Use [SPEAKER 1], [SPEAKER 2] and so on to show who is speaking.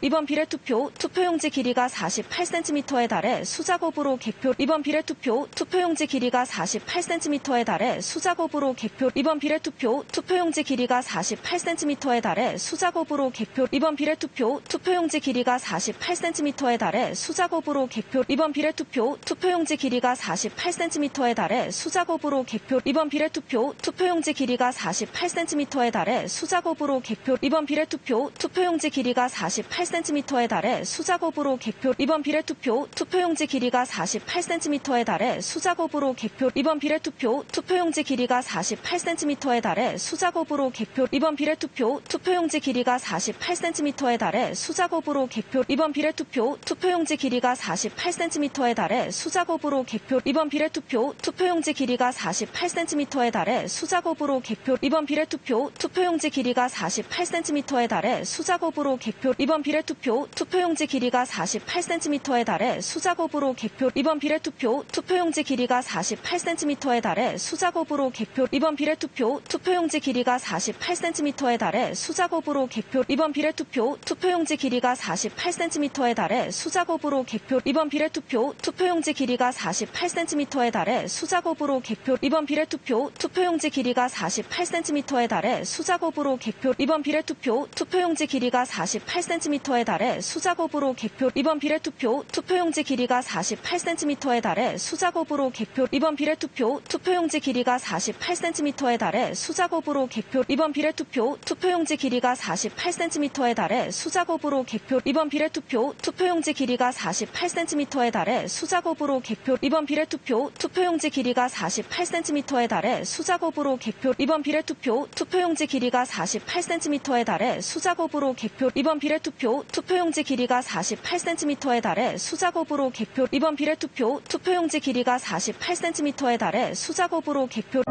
[SPEAKER 1] 이번 비례투표 투표용지 길이가 48cm에 달해 수작업으로 개표 이번 비례투표 투표용지 길이가 48cm에 달해 수작업으로 개표 이번 비례투표 투표용지 길이가 48cm에 달해 수작업으로 개표 이번 비례투표 투표용지 길이가 48cm에 달해 수작업으로 개표 이번 비례투표 투표용지 길이가 48cm에 달해 수작업으로 개표 이번 비례투표 투표용지 길이가 48cm에 달해 수작업으로 개표 이번 비례투표 투표용지 길이가 48cm에 달해 수작업으로 개표. 이번 비례투표 투표용지 길이가 48cm에 달해 수작업으로 개표. 이번 비례투표 투표용지 길이가 48cm에 달해 수작업으로 개표. 이번 비례투표 투표용지 길이가 48cm에 달해 수작업으로 개표. 이번 비례투표 투표용지 길이가 48cm에 달해 수작업으로 개표. 이번 비례투표 투표용지 길이가 48cm에 달해 수작업으로 개표. 이번 비례투표 투표용지 길이가 48cm에 달해 수작업으로 개표. 이번 비례 투표 투표용지 길이가 48cm에 달해 수작업으로 개표. 이번 비례투표 투표용지 길이가 48cm에 달해 수작업으로 개표. 이번 비례투표 투표용지 길이가 48cm에 달해 수작업으로 개표. 이번 비례투표 투표용지 길이가 48cm에 달해 수작업으로 개표. 이번 비례투표 투표용지 길이가 48cm에 달해 수작업으로 개표. 이번 비례투표 투표용지 길이가 48cm에 달해 수작업으로 개표. 이번 비례투표 투표용지 길이가 48cm 에 달해 수작업으로 개표. 이번 비례투표 투표용지 길이가 48cm에 달해 수작업으로 개표. 이번 비례투표 투표용지 길이가 48cm에 달해 수작업으로 개표. 이번 비례투표 투표용지 길이가 48cm에 달해 수작업으로 개표. 이번 비례투표 투표용지 길이가 48cm에 달해 수작업으로 개표. 이번 비례투표 투표용지 길이가 48cm에 달해 수작업으로 개표. 이번 비례투표 투표용지 길이가 48cm에 달해 수작업으로 개표. 이번 비례 투표 투표용지 길이가 48cm에 달해 수작업으로 개표. 이번 비례투표 투표용지 길이가 48cm에 달해 수작업으로 개표